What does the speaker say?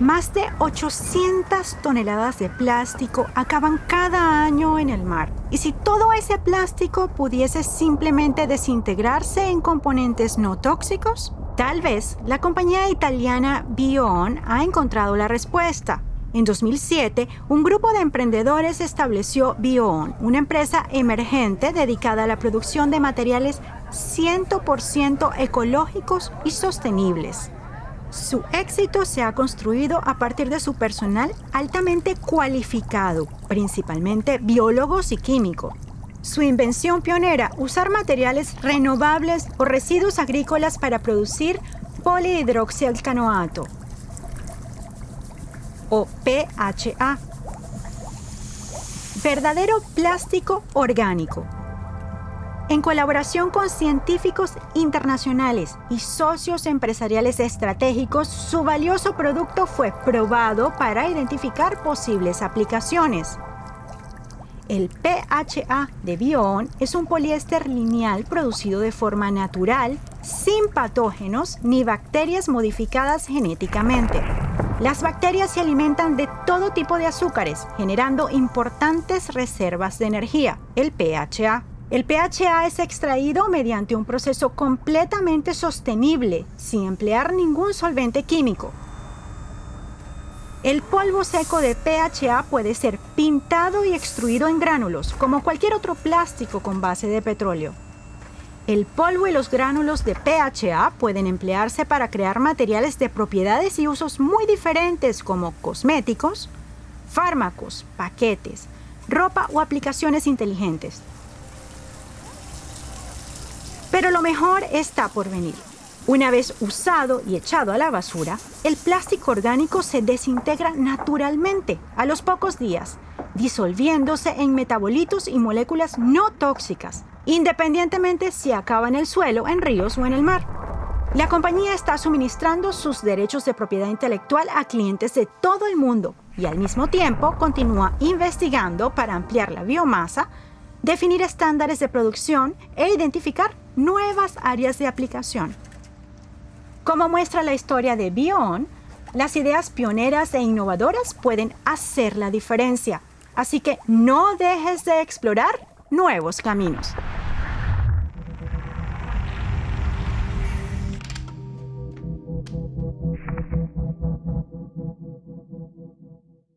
Más de 800 toneladas de plástico acaban cada año en el mar. Y si todo ese plástico pudiese simplemente desintegrarse en componentes no tóxicos, tal vez la compañía italiana Bion ha encontrado la respuesta. En 2007, un grupo de emprendedores estableció Bion, una empresa emergente dedicada a la producción de materiales 100% ecológicos y sostenibles. Su éxito se ha construido a partir de su personal altamente cualificado, principalmente biólogos y químicos. Su invención pionera, usar materiales renovables o residuos agrícolas para producir polihidroxialcanoato, o PHA. Verdadero plástico orgánico, en colaboración con científicos internacionales y socios empresariales estratégicos, su valioso producto fue probado para identificar posibles aplicaciones. El PHA de Bion es un poliéster lineal producido de forma natural, sin patógenos ni bacterias modificadas genéticamente. Las bacterias se alimentan de todo tipo de azúcares, generando importantes reservas de energía, el PHA. El PHA es extraído mediante un proceso completamente sostenible, sin emplear ningún solvente químico. El polvo seco de PHA puede ser pintado y extruido en gránulos, como cualquier otro plástico con base de petróleo. El polvo y los gránulos de PHA pueden emplearse para crear materiales de propiedades y usos muy diferentes como cosméticos, fármacos, paquetes, ropa o aplicaciones inteligentes. Pero lo mejor está por venir. Una vez usado y echado a la basura, el plástico orgánico se desintegra naturalmente a los pocos días, disolviéndose en metabolitos y moléculas no tóxicas, independientemente si acaba en el suelo, en ríos o en el mar. La compañía está suministrando sus derechos de propiedad intelectual a clientes de todo el mundo y al mismo tiempo continúa investigando para ampliar la biomasa, definir estándares de producción e identificar nuevas áreas de aplicación. Como muestra la historia de Bion, las ideas pioneras e innovadoras pueden hacer la diferencia, así que no dejes de explorar nuevos caminos.